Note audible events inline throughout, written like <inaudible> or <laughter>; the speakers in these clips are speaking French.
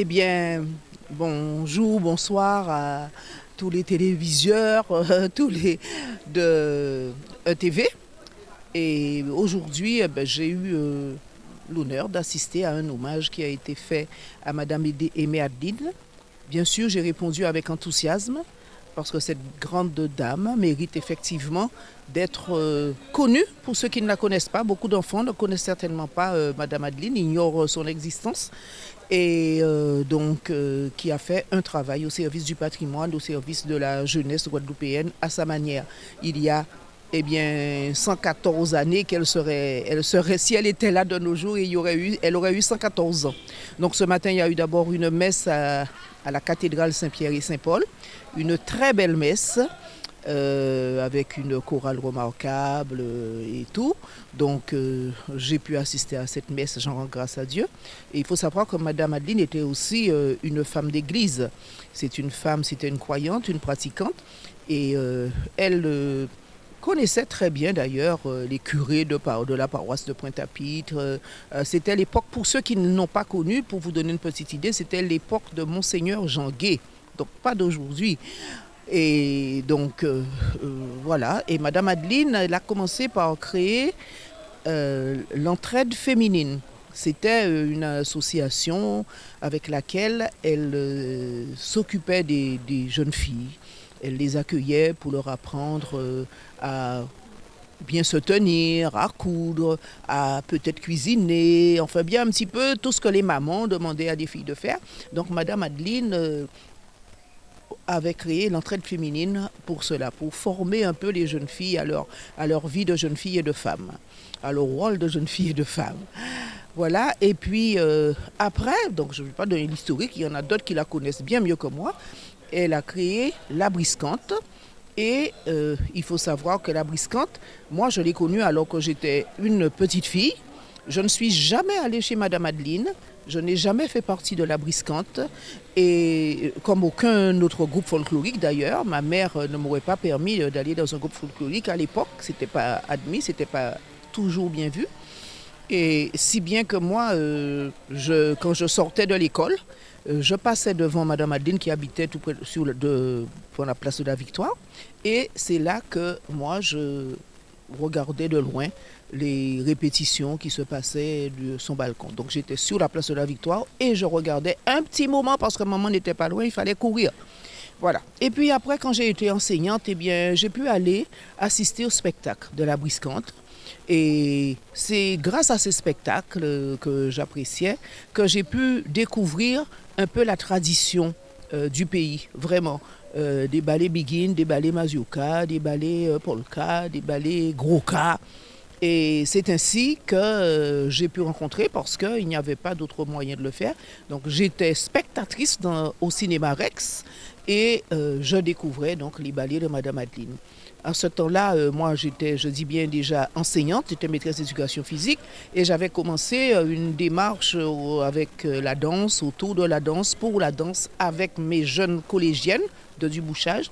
Eh bien, bonjour, bonsoir à tous les téléviseurs, <laughs> euh, tous les de ETV. Et aujourd'hui, eh ben, j'ai eu euh, l'honneur d'assister à un hommage qui a été fait à Madame Aimé Adine. Bien sûr, j'ai répondu avec enthousiasme parce que cette grande dame mérite effectivement d'être euh, connue pour ceux qui ne la connaissent pas. Beaucoup d'enfants ne connaissent certainement pas euh, Madame Adeline, ignorent son existence et euh, donc qui a fait un travail au service du patrimoine, au service de la jeunesse guadeloupéenne à sa manière. Il y a eh bien, 114 années qu'elle serait, elle serait, si elle était là de nos jours, il y aurait eu, elle aurait eu 114 ans. Donc ce matin, il y a eu d'abord une messe à, la cathédrale Saint-Pierre et Saint-Paul, une très belle messe. Euh, avec une chorale remarquable euh, et tout. Donc euh, j'ai pu assister à cette messe, j'en rends grâce à Dieu. Et il faut savoir que Madame Adeline était aussi une femme d'église. C'est une femme, c'était une croyante, une pratiquante. Et elle connaissait très bien d'ailleurs les curés de, la paroisse de Pointe-à-Pitre. c'était l'époque, pour ceux qui ne l'ont pas connu, pour vous donner une petite idée, c'était l'époque de Monseigneur Jean Gué donc pas d'aujourd'hui. Et donc euh, euh, voilà, et Madame Adeline, elle a commencé par créer euh, l'entraide féminine. C'était une association avec laquelle elle s'occupait des, jeunes filles. Elle les accueillait pour leur apprendre à bien se tenir, à coudre, à peut-être cuisiner, enfin bien un petit peu tout ce que les mamans demandaient à des filles de faire. Donc Madame Adeline avait créé l'entraide féminine pour cela, pour former un peu les jeunes filles à leur, à leur vie de jeunes filles et de femmes, à leur rôle de jeunes filles et de femmes. Voilà, et puis euh, après, donc je ne vais pas donner l'historique, il y en a d'autres qui la connaissent bien mieux que moi, elle a créé la briscante. Et euh, il faut savoir que la briscante, moi je l'ai connue alors que j'étais une petite fille. Je ne suis jamais allée chez Madame Adeline. Je n'ai jamais fait partie de la briscante et comme aucun autre groupe folklorique d'ailleurs, ma mère ne m'aurait pas permis d'aller dans un groupe folklorique à l'époque. C'était pas admis, c'était pas toujours bien vu. Et si bien que moi, euh, quand je sortais de l'école, euh, je passais devant Madame Adeline qui habitait tout près sur de, la place de la Victoire. Et c'est là que moi, je regardais de loin les répétitions qui se passaient de son balcon. Donc j'étais sur la place de la Victoire et je regardais un petit moment parce que maman n'était pas loin, il fallait courir. Voilà. Et puis après, quand j'ai été enseignante, eh bien, j'ai pu aller assister au spectacle de la briscante. Et c'est grâce à ces spectacles que j'appréciais que j'ai pu découvrir un peu la tradition euh, du pays, vraiment. Euh, des ballets Begin, des ballets Mazioka, des ballets euh, Polka, des ballets Groka. Et c'est ainsi que euh, j'ai pu rencontrer parce qu'il n'y avait pas d'autre moyen de le faire. Donc j'étais spectatrice au cinéma Rex et euh, je découvrais donc les ballets de Madame Adeline. À ce temps-là, euh, moi j'étais, je dis bien déjà enseignante, j'étais maîtresse d'éducation physique et j'avais commencé une démarche avec la danse, autour de la danse, pour la danse avec mes jeunes collégiennes de Dubouchage.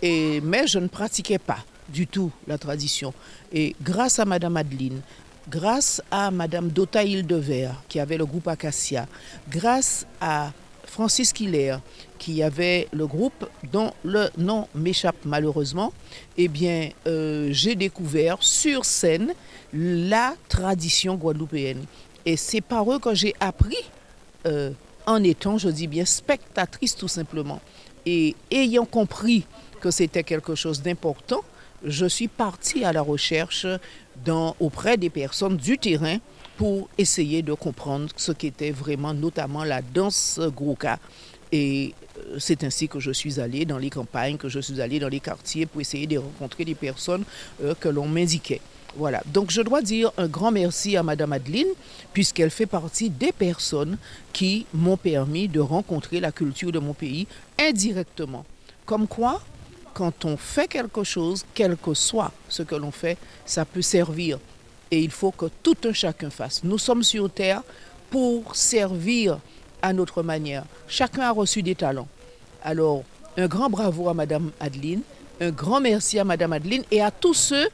Et, mais je ne pratiquais pas du tout la tradition. Et grâce à Madame Adeline, grâce à Madame Dota Hildevert, qui avait le groupe Acacia, grâce à Francis Killer, qui avait le groupe dont le nom m'échappe malheureusement, eh bien, euh, j'ai découvert sur scène la tradition guadeloupéenne. Et c'est par eux que j'ai appris, euh, en étant, je dis bien, spectatrice tout simplement. Et ayant compris que c'était quelque chose d'important, je suis partie à la recherche dans, auprès des personnes du terrain pour essayer de comprendre ce qu'était vraiment notamment la danse grouka. Et euh, c'est ainsi que je suis allée dans les campagnes, que je suis allée dans les quartiers pour essayer de rencontrer des personnes euh, que l'on m'indiquait. Voilà, donc je dois dire un grand merci à Madame Adeline, puisqu'elle fait partie des personnes qui m'ont permis de rencontrer la culture de mon pays indirectement. Comme quoi, quand on fait quelque chose, quel que soit ce que l'on fait, ça peut servir. Et il faut que tout un chacun fasse. Nous sommes sur Terre pour servir à notre manière. Chacun a reçu des talents. Alors, un grand bravo à Madame Adeline, un grand merci à Madame Adeline et à tous ceux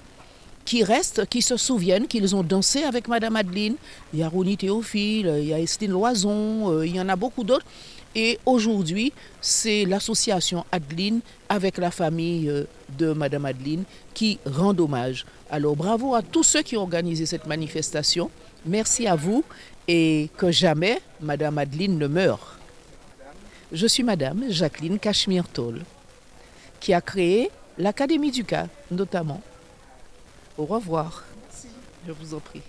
qui restent, qui se souviennent qu'ils ont dansé avec Madame Adeline. Il y a Ronnie Théophile, il y a Estine Loison, euh, il y en a beaucoup d'autres. Et aujourd'hui, c'est l'association Adeline avec la famille euh, de Madame Adeline qui rend hommage. Alors bravo à tous ceux qui ont organisé cette manifestation. Merci à vous et que jamais Madame Adeline ne meure. Je suis Madame Jacqueline Cachemire-Toll qui a créé l'Académie du Cas notamment. Au revoir. Je vous en prie.